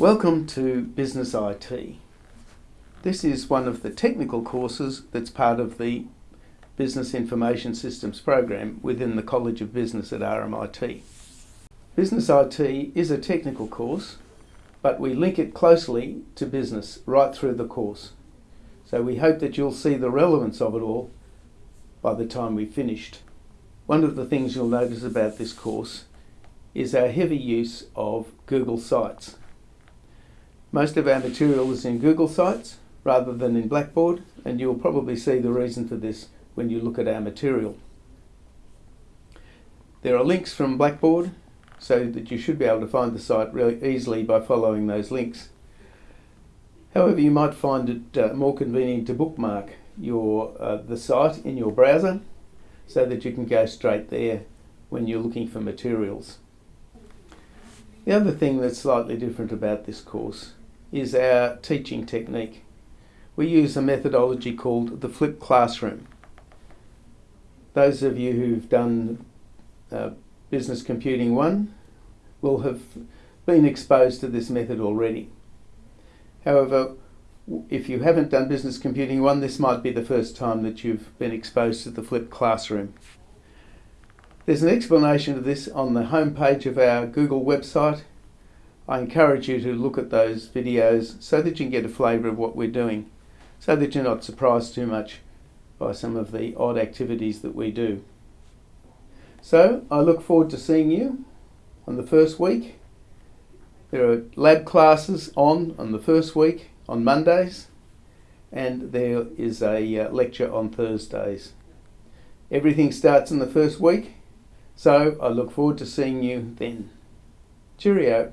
Welcome to Business IT. This is one of the technical courses that's part of the Business Information Systems program within the College of Business at RMIT. Business IT is a technical course, but we link it closely to business right through the course. So we hope that you'll see the relevance of it all by the time we've finished. One of the things you'll notice about this course is our heavy use of Google Sites. Most of our material is in Google Sites rather than in Blackboard, and you'll probably see the reason for this when you look at our material. There are links from Blackboard so that you should be able to find the site really easily by following those links. However, you might find it uh, more convenient to bookmark your uh, the site in your browser so that you can go straight there when you're looking for materials. The other thing that's slightly different about this course is our teaching technique. We use a methodology called the flipped classroom. Those of you who've done uh, Business Computing 1 will have been exposed to this method already. However, if you haven't done Business Computing 1, this might be the first time that you've been exposed to the flipped classroom. There's an explanation of this on the homepage of our Google website I encourage you to look at those videos so that you can get a flavour of what we're doing, so that you're not surprised too much by some of the odd activities that we do. So I look forward to seeing you on the first week. There are lab classes on on the first week on Mondays and there is a uh, lecture on Thursdays. Everything starts in the first week, so I look forward to seeing you then. Cheerio.